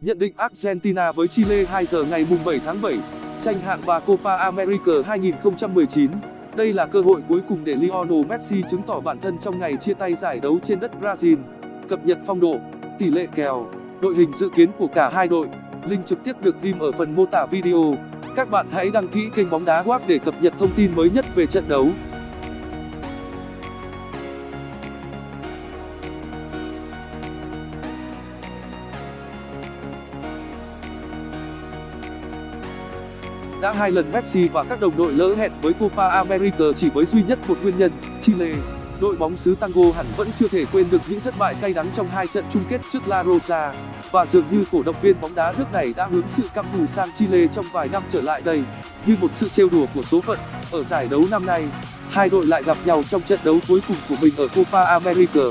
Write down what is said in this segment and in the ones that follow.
Nhận định Argentina với Chile 2 giờ ngày 7 tháng 7, tranh hạng 3 Copa America 2019. Đây là cơ hội cuối cùng để Lionel Messi chứng tỏ bản thân trong ngày chia tay giải đấu trên đất Brazil. Cập nhật phong độ, tỷ lệ kèo, đội hình dự kiến của cả hai đội. Link trực tiếp được ghim ở phần mô tả video. Các bạn hãy đăng ký kênh bóng đá WAP để cập nhật thông tin mới nhất về trận đấu. Đã hai lần Messi và các đồng đội lỡ hẹn với Copa America chỉ với duy nhất một nguyên nhân, Chile. Đội bóng xứ Tango hẳn vẫn chưa thể quên được những thất bại cay đắng trong hai trận chung kết trước La Rosa, và dường như cổ động viên bóng đá nước này đã hướng sự căm thù sang Chile trong vài năm trở lại đây. Như một sự trêu đùa của số phận, ở giải đấu năm nay, hai đội lại gặp nhau trong trận đấu cuối cùng của mình ở Copa America,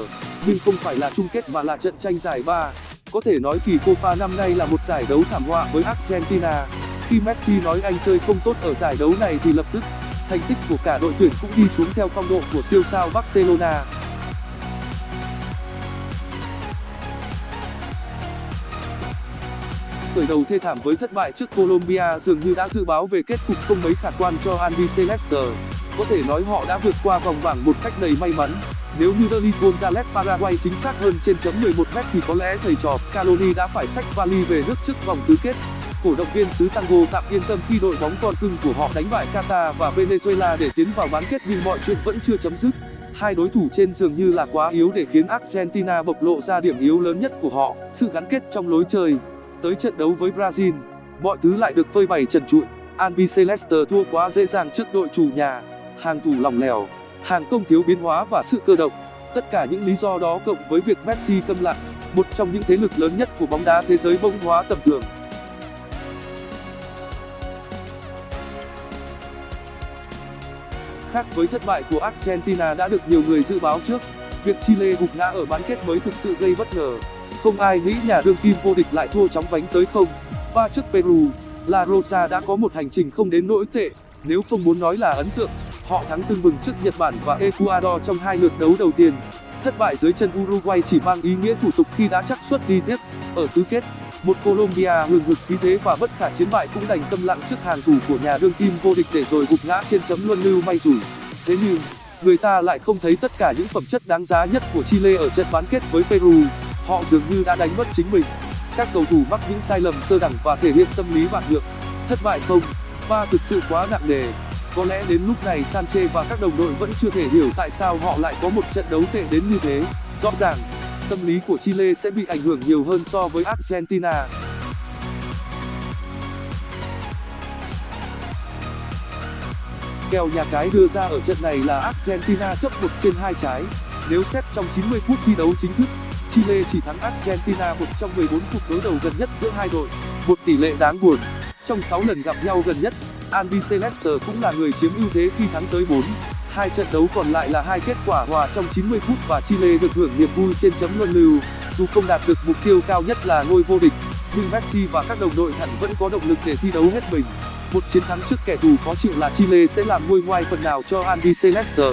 nhưng không phải là chung kết mà là trận tranh giải ba. Có thể nói kỳ Copa năm nay là một giải đấu thảm họa với Argentina khi messi nói anh chơi không tốt ở giải đấu này thì lập tức, thành tích của cả đội tuyển cũng đi xuống theo phong độ của siêu sao barcelona. Khởi đầu thê thảm với thất bại trước colombia dường như đã dự báo về kết cục không mấy khả quan cho Andy Celeste. có thể nói họ đã vượt qua vòng bảng một cách đầy may mắn. Nếu như Derlis Gonzalez Paraguay chính xác hơn trên chấm 11 m thì có lẽ thầy trò Scaloni đã phải xách vali về nước trước vòng tứ kết cổ động viên xứ tango tạm yên tâm khi đội bóng con cưng của họ đánh bại qatar và venezuela để tiến vào bán kết nhưng mọi chuyện vẫn chưa chấm dứt. Hai đối thủ trên dường như là quá yếu để khiến argentina bộc lộ ra điểm yếu lớn nhất của họ. Sự gắn kết trong lối chơi, tới trận đấu với brazil, mọi thứ lại được phơi bày trần trụi. Albiceleste thua quá dễ dàng trước đội chủ nhà, hàng thủ lỏng lẻo, hàng công thiếu biến hóa và sự cơ động. Tất cả những lý do đó cộng với việc messi câm lặng, một trong những thế lực lớn nhất của bóng đá thế giới bỗng hóa tầm thường. Khác với thất bại của argentina đã được nhiều người dự báo trước. Việc chile gục ngã ở bán kết mới thực sự gây bất ngờ. Không ai nghĩ nhà đương kim vô địch lại thua chóng vánh tới không. Ba trước peru, la rosa đã có một hành trình không đến nỗi tệ. Nếu không muốn nói là ấn tượng, họ thắng tưng bừng trước nhật bản và ecuador trong hai lượt đấu đầu tiên. Thất bại dưới chân uruguay chỉ mang ý nghĩa thủ tục khi đã chắc suất đi tiếp. Ở tứ kết một colombia hừng hực khí thế và bất khả chiến bại cũng đành câm lặng trước hàng thủ của nhà đương kim vô địch để rồi gục ngã trên chấm luân lưu may rủi. Thế nhưng, người ta lại không thấy tất cả những phẩm chất đáng giá nhất của chile ở trận bán kết với peru. Họ dường như đã đánh mất chính mình. Các cầu thủ mắc những sai lầm sơ đẳng và thể hiện tâm lý bạc nhược thất bại không? Và thực sự quá nặng nề. Có lẽ đến lúc này Sanchez và các đồng đội vẫn chưa thể hiểu tại sao họ lại có một trận đấu tệ đến như thế. Rõ ràng tâm lý của chile sẽ bị ảnh hưởng nhiều hơn so với argentina. Kèo nhà cái đưa ra ở trận này là argentina chấp một trên hai trái. Nếu xét trong 90 phút thi đấu chính thức, chile chỉ thắng argentina một trong 14 cuộc đối đầu gần nhất giữa hai đội, một tỷ lệ đáng buồn. Trong 6 lần gặp nhau gần nhất albiceleste cũng là người chiếm ưu thế khi thắng tới 4 hai trận đấu còn lại là hai kết quả hòa trong 90 phút và Chile được hưởng niềm vui trên chấm luân lưu. Dù không đạt được mục tiêu cao nhất là ngôi vô địch, nhưng Messi và các đồng đội hẳn vẫn có động lực để thi đấu hết mình. Một chiến thắng trước kẻ thù khó chịu là Chile sẽ làm nguôi ngoai phần nào cho Andy Celeste.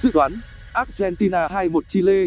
Dự đoán Argentina 2-1 Chile